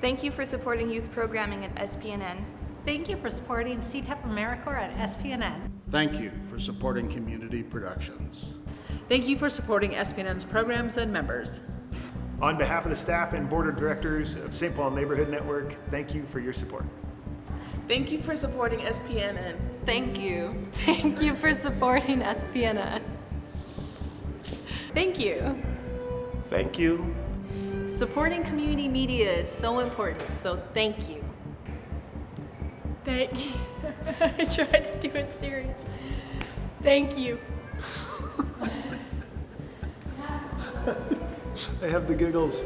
Thank you for supporting youth programming at SPNN. Thank you for supporting CTEP AmeriCorps at SPNN. Thank you for supporting community productions. Thank you for supporting SPNN's programs and members. On behalf of the staff and board of directors of St. Paul Neighborhood Network, thank you for your support. Thank you for supporting SPNN. Thank you. Thank you for supporting SPNN. Thank you. Thank you. Supporting community media is so important, so thank you. Thank you. I tried to do it serious. Thank you. I have the giggles.